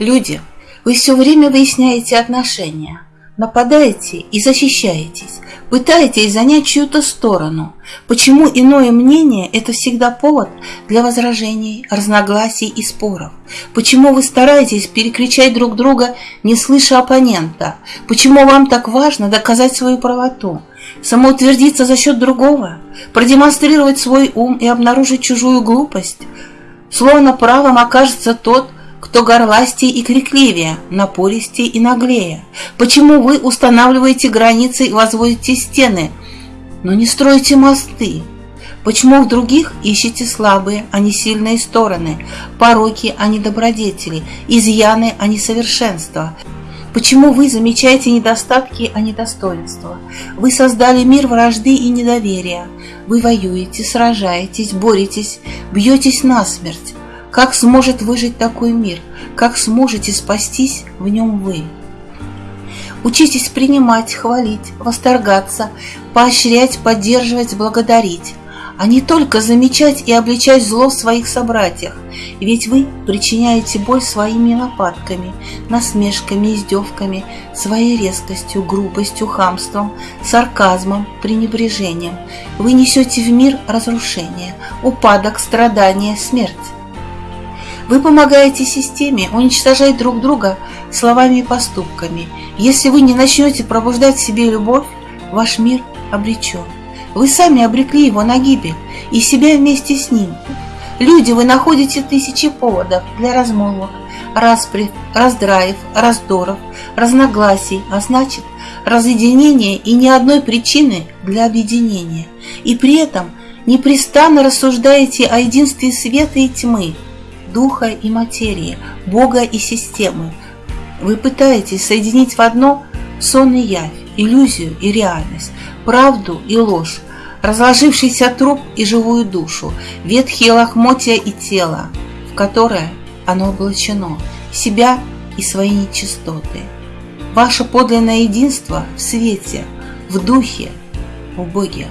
Люди, вы все время выясняете отношения, нападаете и защищаетесь, пытаетесь занять чью-то сторону. Почему иное мнение – это всегда повод для возражений, разногласий и споров? Почему вы стараетесь перекричать друг друга, не слыша оппонента? Почему вам так важно доказать свою правоту? Самоутвердиться за счет другого? Продемонстрировать свой ум и обнаружить чужую глупость? Словно правым окажется тот, кто горластее и крикливее, напористее и наглее? Почему вы устанавливаете границы и возводите стены, но не строите мосты? Почему в других ищете слабые, а не сильные стороны, пороки, а не добродетели, изъяны, а не совершенства? Почему вы замечаете недостатки, а не достоинства? Вы создали мир вражды и недоверия. Вы воюете, сражаетесь, боретесь, бьетесь насмерть. Как сможет выжить такой мир? Как сможете спастись в нем вы? Учитесь принимать, хвалить, восторгаться, поощрять, поддерживать, благодарить, а не только замечать и обличать зло в своих собратьях, ведь вы причиняете боль своими нападками, насмешками, издевками, своей резкостью, грубостью, хамством, сарказмом, пренебрежением. Вы несете в мир разрушение, упадок, страдания, смерть. Вы помогаете системе уничтожать друг друга словами и поступками. Если вы не начнете пробуждать в себе любовь, ваш мир обречен. Вы сами обрекли его на гибель и себя вместе с ним. Люди, вы находите тысячи поводов для размолвок, распри, раздраев, раздоров, разногласий, а значит, разъединения и ни одной причины для объединения. И при этом непрестанно рассуждаете о единстве света и тьмы – духа и материи, Бога и системы. Вы пытаетесь соединить в одно сон и явь, иллюзию и реальность, правду и ложь, разложившийся труп и живую душу, ветхие лохмотья и тело, в которое оно облачено, себя и свои нечистоты. Ваше подлинное единство в свете, в духе, в Боге.